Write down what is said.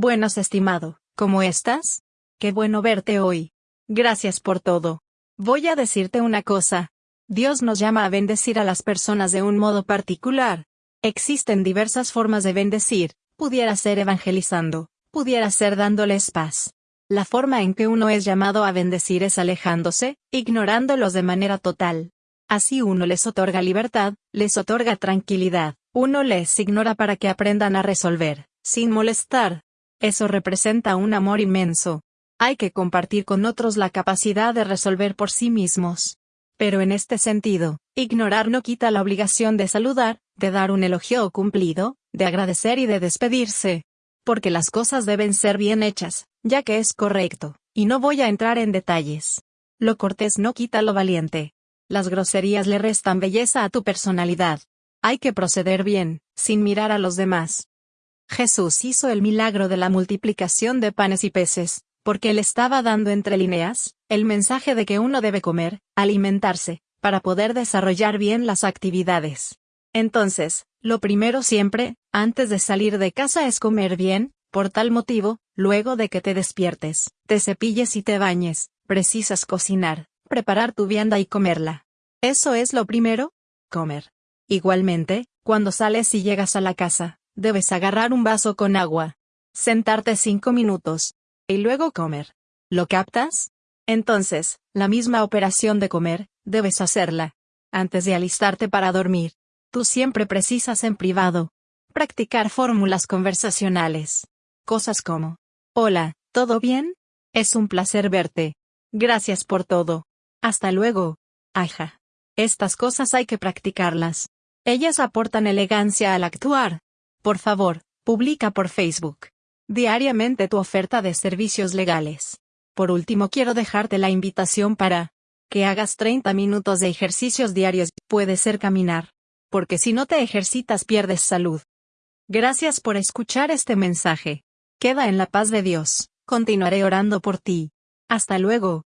Buenos estimado, ¿cómo estás? Qué bueno verte hoy. Gracias por todo. Voy a decirte una cosa. Dios nos llama a bendecir a las personas de un modo particular. Existen diversas formas de bendecir, pudiera ser evangelizando, pudiera ser dándoles paz. La forma en que uno es llamado a bendecir es alejándose, ignorándolos de manera total. Así uno les otorga libertad, les otorga tranquilidad, uno les ignora para que aprendan a resolver, sin molestar. Eso representa un amor inmenso. Hay que compartir con otros la capacidad de resolver por sí mismos. Pero en este sentido, ignorar no quita la obligación de saludar, de dar un elogio cumplido, de agradecer y de despedirse. Porque las cosas deben ser bien hechas, ya que es correcto, y no voy a entrar en detalles. Lo cortés no quita lo valiente. Las groserías le restan belleza a tu personalidad. Hay que proceder bien, sin mirar a los demás. Jesús hizo el milagro de la multiplicación de panes y peces, porque él estaba dando entre líneas, el mensaje de que uno debe comer, alimentarse, para poder desarrollar bien las actividades. Entonces, lo primero siempre, antes de salir de casa es comer bien, por tal motivo, luego de que te despiertes, te cepilles y te bañes, precisas cocinar, preparar tu vianda y comerla. ¿Eso es lo primero? Comer. Igualmente, cuando sales y llegas a la casa, debes agarrar un vaso con agua, sentarte cinco minutos, y luego comer. ¿Lo captas? Entonces, la misma operación de comer, debes hacerla. Antes de alistarte para dormir. Tú siempre precisas en privado. Practicar fórmulas conversacionales. Cosas como. Hola, ¿todo bien? Es un placer verte. Gracias por todo. Hasta luego. Aja. Estas cosas hay que practicarlas. Ellas aportan elegancia al actuar. Por favor, publica por Facebook diariamente tu oferta de servicios legales. Por último, quiero dejarte la invitación para que hagas 30 minutos de ejercicios diarios. Puede ser caminar. Porque si no te ejercitas pierdes salud. Gracias por escuchar este mensaje. Queda en la paz de Dios. Continuaré orando por ti. Hasta luego.